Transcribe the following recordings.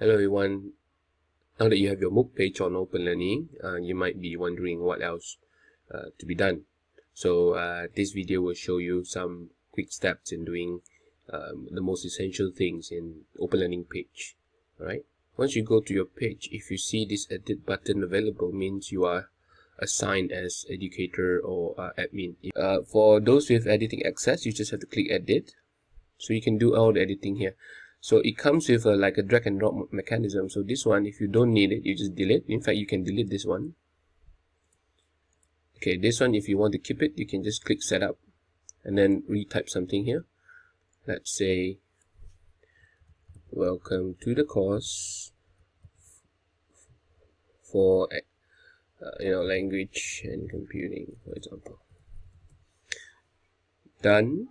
Hello everyone. Now that you have your MOOC page on Open Learning, uh, you might be wondering what else uh, to be done. So uh, this video will show you some quick steps in doing um, the most essential things in Open Learning page. Alright. Once you go to your page, if you see this edit button available, means you are assigned as educator or uh, admin. Uh, for those with editing access, you just have to click edit. So you can do all the editing here so it comes with a, like a drag and drop mechanism. So this one if you don't need it you just delete. In fact you can delete this one. Okay this one if you want to keep it you can just click setup and then retype something here. Let's say welcome to the course. For uh, you know language and computing for example. Done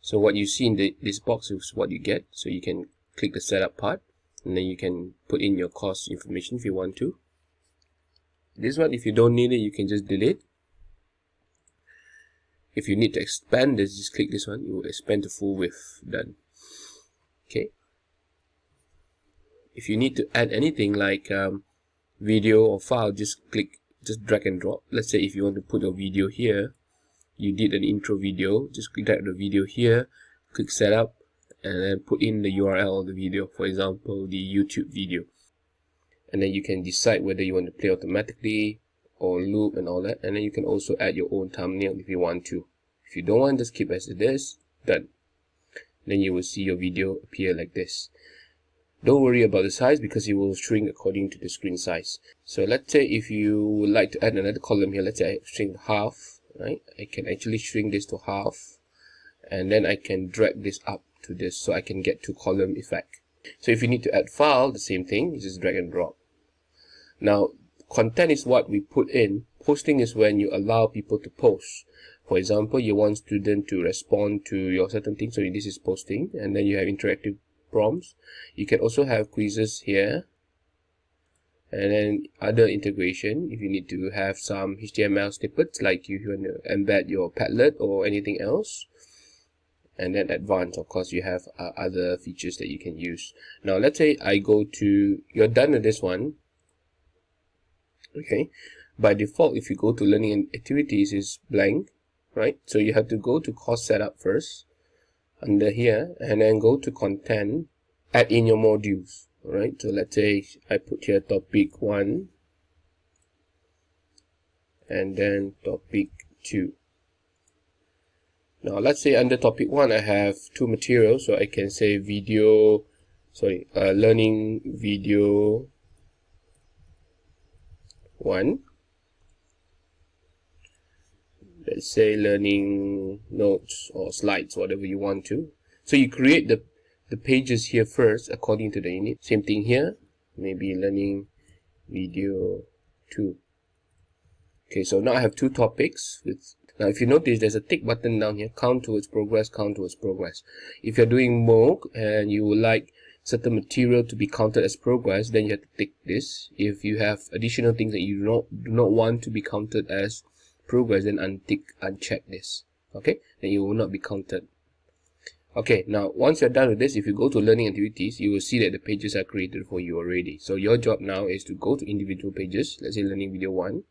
so what you see in the, this box is what you get. So you can click the setup part and then you can put in your course information if you want to. This one, if you don't need it, you can just delete. If you need to expand this, just click this one. You will expand to full width. Done. Okay. If you need to add anything like um, video or file, just click, just drag and drop. Let's say if you want to put your video here, you did an intro video just click the video here click setup and then put in the URL of the video for example the YouTube video. And then you can decide whether you want to play automatically or loop and all that. And then you can also add your own thumbnail if you want to. If you don't want just keep as it is done. Then you will see your video appear like this. Don't worry about the size because it will shrink according to the screen size. So let's say if you would like to add another column here let's say I shrink half right? I can actually shrink this to half and then I can drag this up to this so I can get to column effect. So if you need to add file the same thing you just drag and drop. Now content is what we put in. Posting is when you allow people to post. For example you want student to respond to your certain thing so this is posting and then you have interactive prompts. You can also have quizzes here and then other integration if you need to have some HTML snippets like you want to embed your Padlet or anything else. And then advanced of course you have uh, other features that you can use. Now let's say I go to you're done with this one. Okay. By default if you go to learning activities is blank right? So you have to go to course setup first under here and then go to content add in your modules Alright, so let's say I put here topic 1 and then topic 2. Now let's say under topic 1 I have two materials, so I can say video, sorry, uh, learning video 1. Let's say learning notes or slides, whatever you want to. So you create the the pages here first according to the unit. Same thing here, maybe learning video 2. Okay, so now I have two topics. With Now if you notice, there's a tick button down here, count towards progress, count towards progress. If you're doing MOOC and you would like certain material to be counted as progress, then you have to tick this. If you have additional things that you do not, do not want to be counted as progress, then untick, uncheck this. Okay, then it will not be counted okay now once you're done with this if you go to learning activities you will see that the pages are created for you already. So your job now is to go to individual pages. Let's say learning video 1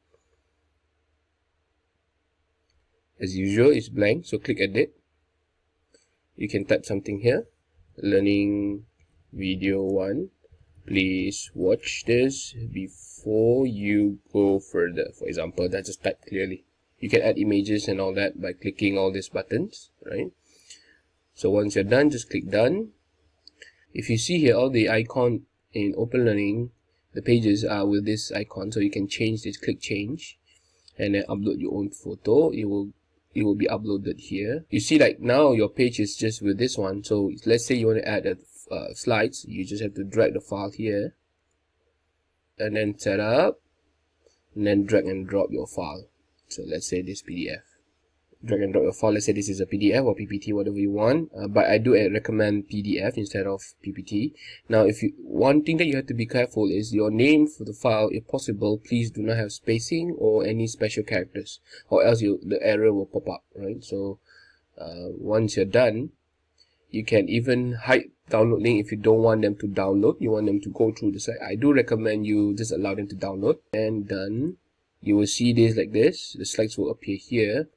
as usual it's blank so click edit. You can type something here. Learning video 1 please watch this before you go further. For example that just type clearly. You can add images and all that by clicking all these buttons right so once you're done, just click done. If you see here, all the icon in Open Learning, the pages are with this icon. So you can change this, click change, and then upload your own photo. It will it will be uploaded here. You see like now your page is just with this one. So let's say you want to add a, uh, slides, you just have to drag the file here and then set up and then drag and drop your file. So let's say this PDF drag and drop your file. Let's say this is a pdf or ppt whatever you want. Uh, but i do recommend pdf instead of ppt now if you one thing that you have to be careful is your name for the file. If possible please do not have spacing or any special characters or else you the error will pop up right? So uh, once you're done you can even hide download link if you don't want them to download. You want them to go through the site. I do recommend you just allow them to download. And done you will see this like this. The slides will appear here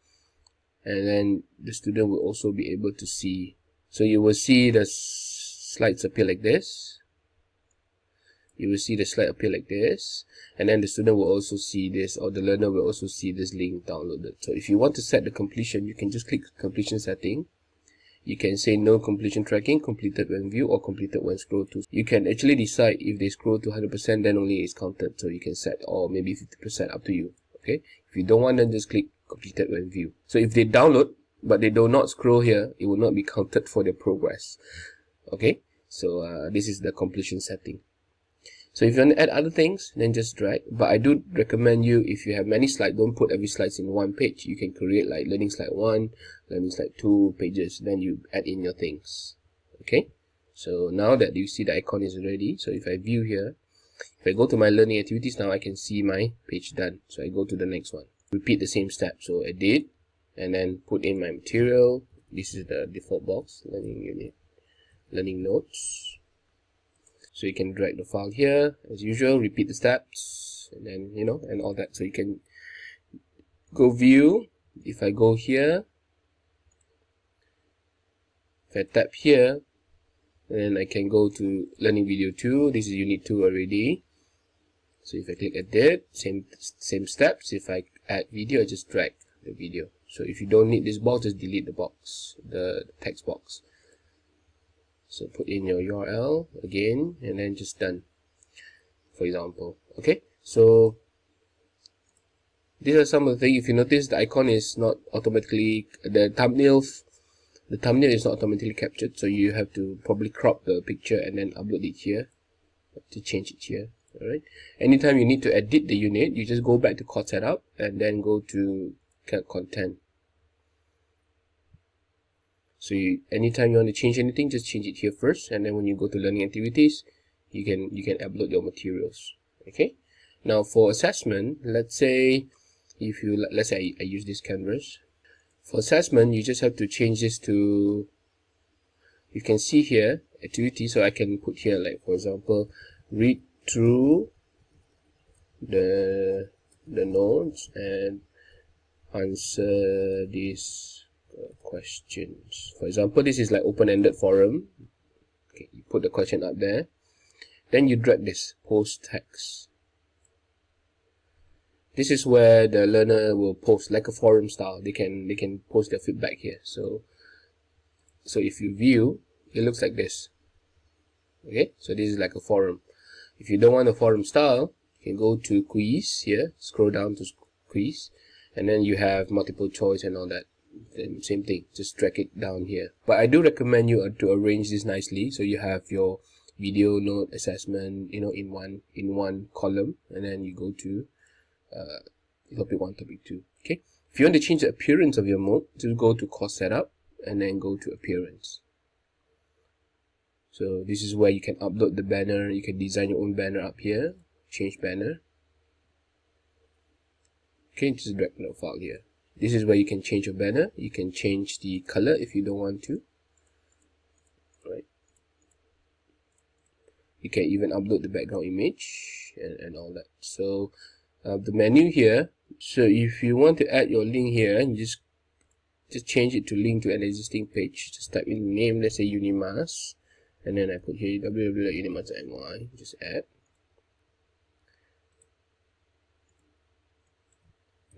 and then the student will also be able to see. So you will see the slides appear like this. You will see the slide appear like this. And then the student will also see this or the learner will also see this link downloaded. So if you want to set the completion you can just click completion setting. You can say no completion tracking completed when view or completed when scroll to. You can actually decide if they scroll to 100% then only is counted. So you can set or maybe 50% up to you. Okay? If you don't want then just click completed when view so if they download but they do not scroll here it will not be counted for their progress. Okay? So uh, this is the completion setting. So if you want to add other things then just drag. But i do recommend you if you have many slides don't put every slides in one page. You can create like learning slide one learning slide two pages. Then you add in your things. Okay? So now that you see the icon is ready so if i view here if i go to my learning activities now i can see my page done. So i go to the next one repeat the same step. So edit and then put in my material. This is the default box learning unit. Learning notes. So you can drag the file here as usual repeat the steps and then you know and all that. So you can go view. If I go here if I tap here then I can go to learning video 2 this is unit 2 already. So if I click edit same same steps. If I add video just drag the video. So if you don't need this box just delete the box the text box. So put in your url again and then just done for example. Okay? So these are some of the things. If you notice the icon is not automatically the thumbnail the thumbnail is not automatically captured so you have to probably crop the picture and then upload it here to change it here all right anytime you need to edit the unit you just go back to code setup and then go to content. So you, anytime you want to change anything just change it here first and then when you go to learning activities you can you can upload your materials. Okay? Now for assessment let's say if you let's say I, I use this canvas. For assessment you just have to change this to you can see here activity so I can put here like for example read through the the notes and answer this uh, questions. For example this is like open-ended forum. Okay you put the question up there. Then you drag this post text. This is where the learner will post like a forum style. They can they can post their feedback here. So so if you view it looks like this. Okay so this is like a forum if you don't want the forum style you can go to quiz here scroll down to quiz and then you have multiple choice and all that then same thing just drag it down here. But i do recommend you uh, to arrange this nicely so you have your video note assessment you know in one in one column and then you go to uh, topic one topic two okay? If you want to change the appearance of your mode just go to course setup and then go to appearance so this is where you can upload the banner. You can design your own banner up here. Change banner. Okay just drag the file here. This is where you can change your banner. You can change the color if you don't want to. Right. You can even upload the background image and, and all that. So uh, the menu here. So if you want to add your link here you just just change it to link to an existing page. Just type in the name let's say unimas and then i put here www.unimas.my just add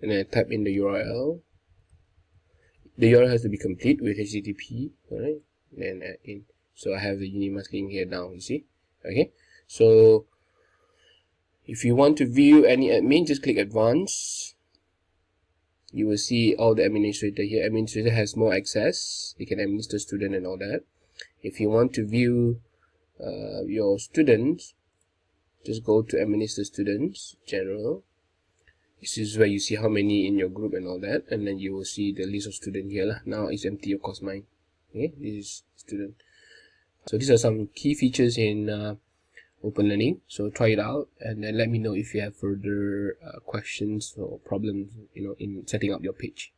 and then I type in the URL the URL has to be complete with HTTP alright? Then add in. So I have the Unimas link here now you see? Okay. So if you want to view any admin just click advanced. You will see all the administrator here. Administrator has more access. They can administer student and all that if you want to view uh, your students just go to administer students general. This is where you see how many in your group and all that and then you will see the list of student here lah. now it's empty of course mine. Okay this is student. So these are some key features in uh, open learning. So try it out and then let me know if you have further uh, questions or problems you know in setting up your page